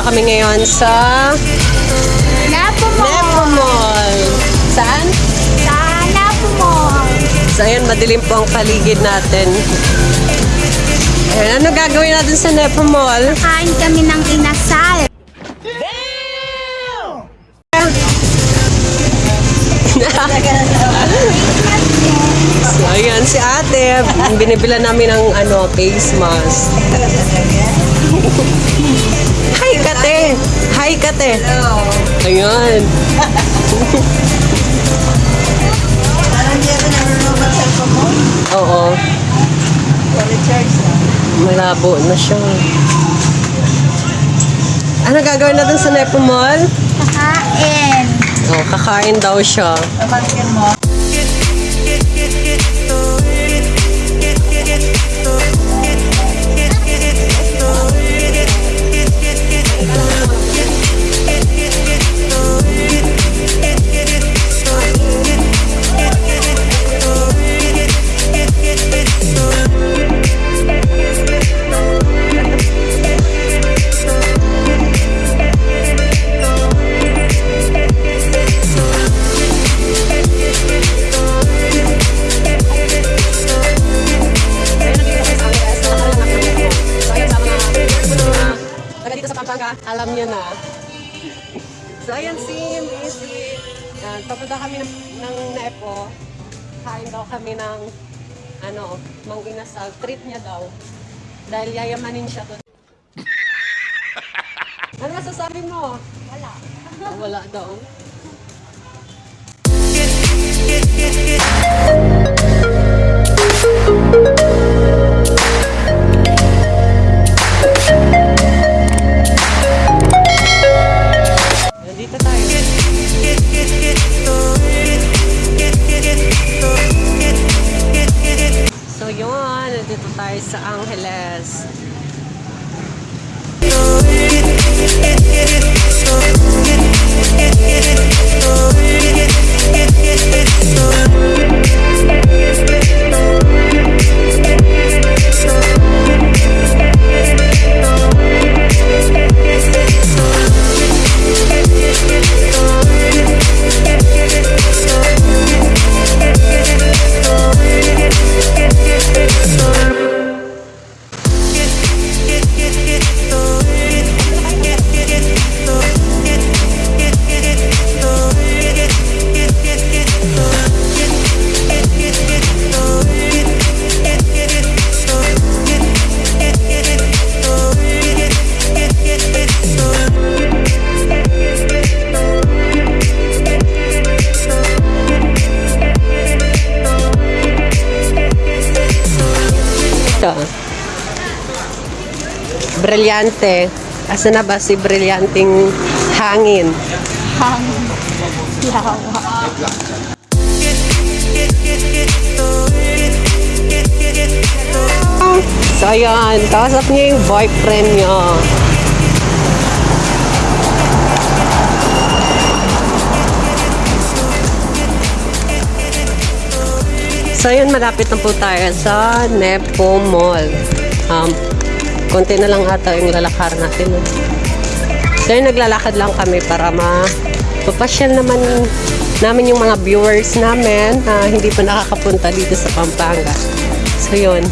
Pupunta kami ngayon sa Napo mo. Nepo Mall. Saan? Sa Napo mo. So, ayan, madilim po ang paligid natin. Ayan, ano gagawin natin sa Nepo Mall? Kain kami ng inasal. So, ayan, si ate, binibila namin ng ano, face mask. Hi, kate! Kate! Ayan. Parang di ako mag-cellphone mo. Oo, recharge na. malabo na siya. Ano gagawin natin sa Nepo Mall? Kakain. Oh, kakain daw siya. Pamangkin mo. Alam niyo na. So, ayan si Missy. Yan, papunta kami ng, ng Nepo. Kain daw kami ng, ano, mang inasal. Treat niya daw. Dahil yayamanin siya to. ano masasabi mo? Wala. Oh, wala daw. Nandito tayo Brilyante. Asa na ba si Brilyanting hangin? Hangin. Yawa. So, ayan. Kausap niya yung boyfriend niya. So, yun, malapit na po tayo sa Nepo Mall. Um, konti na lang ata yung lalakar natin. eh. So, yun, naglalakad lang kami para ma papasyal naman namin yung mga viewers namin na hindi pa nakakapunta dito sa Pampanga. So, yun.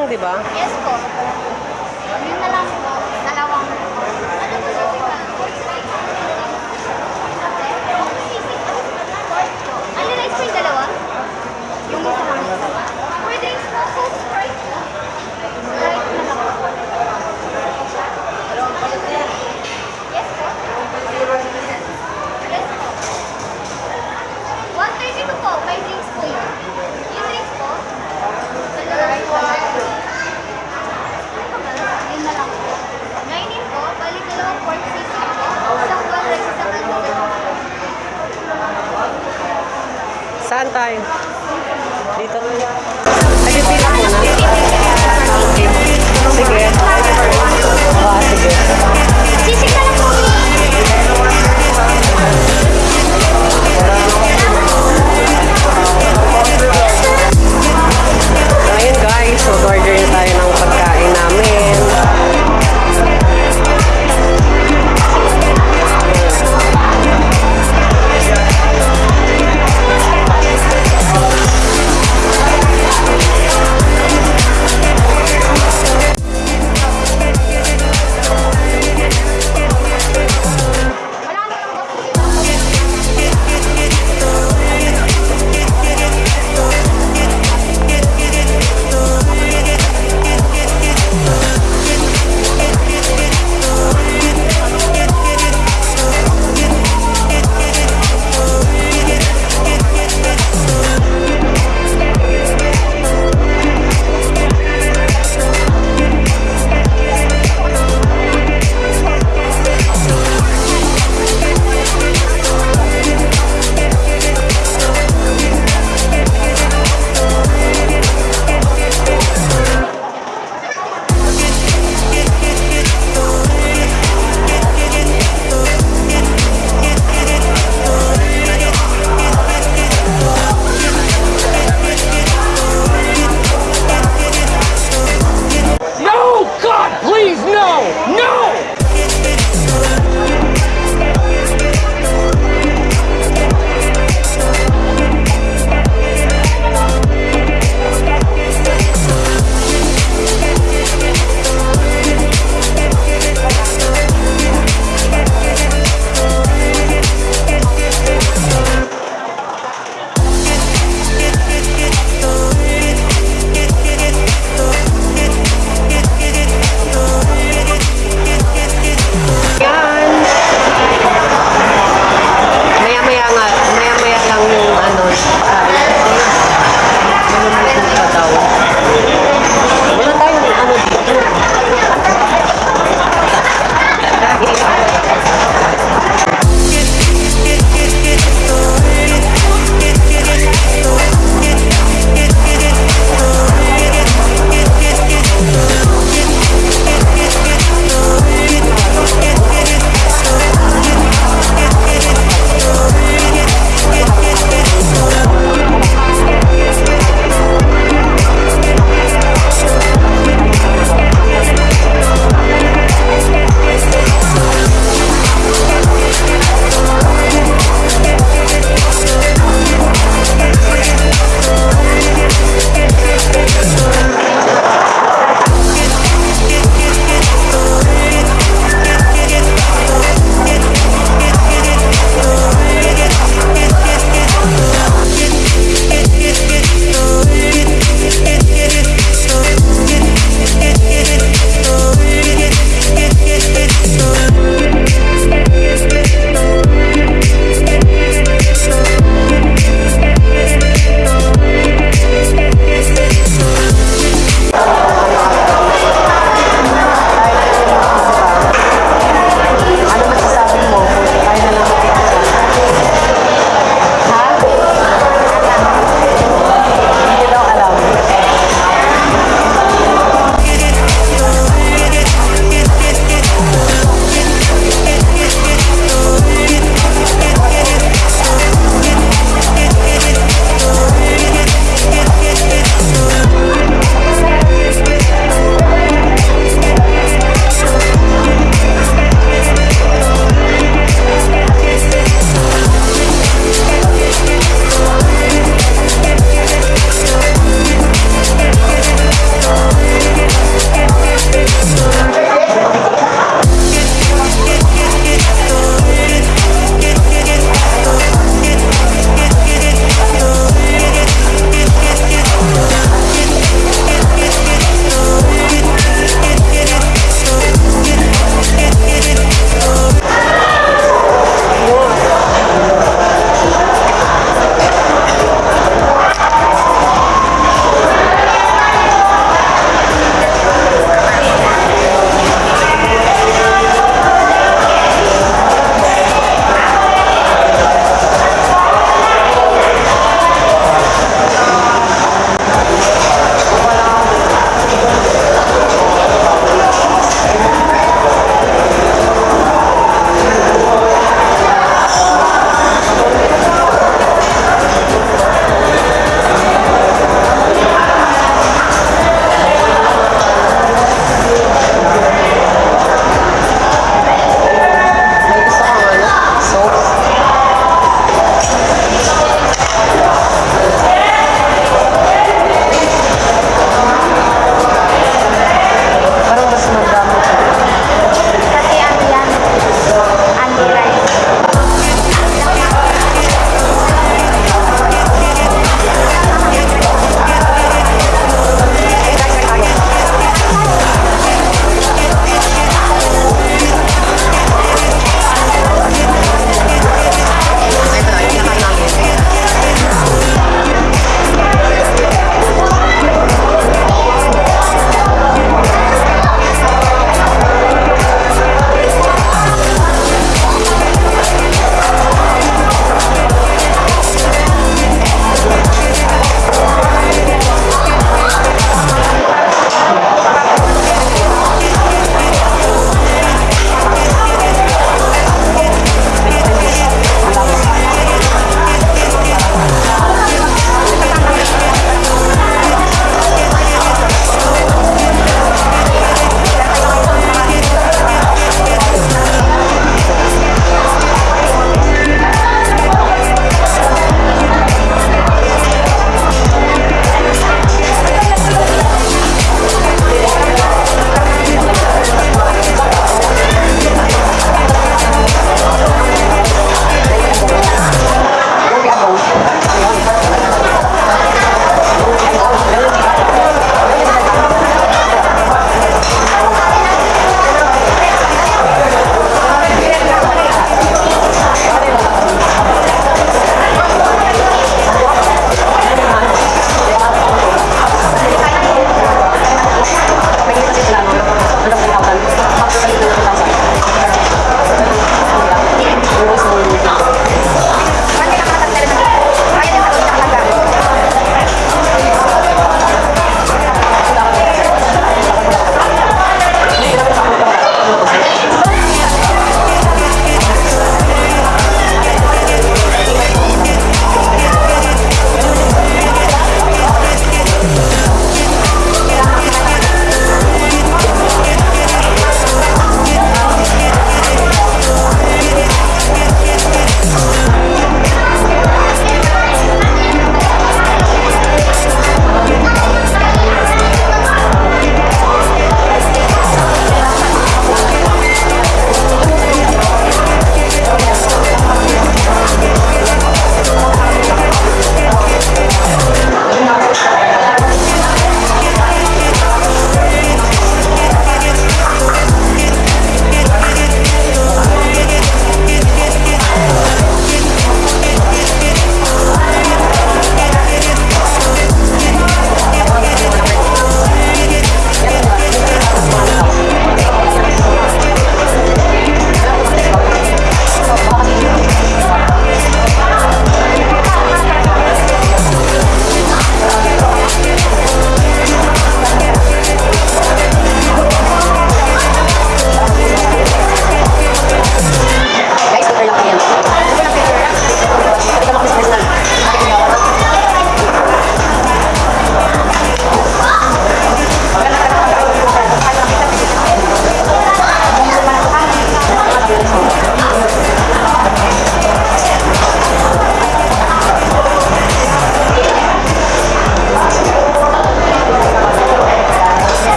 Lang, di ba? Yes po. Yun na lang po. Dalawang. Ano po sisig ka? Ano rice po yung dalawa? Yung isa lang. Pwede yung small Sprite po. Sprite na lang po. Yes po. Yes po. 132 po. May drinks po yun. Yung drinks po. Dalawa po. Yun na lang po. 19 po. Balik dalawang pork sisig po. Isang tuwang rice, isang almond. Saan tayo? Dito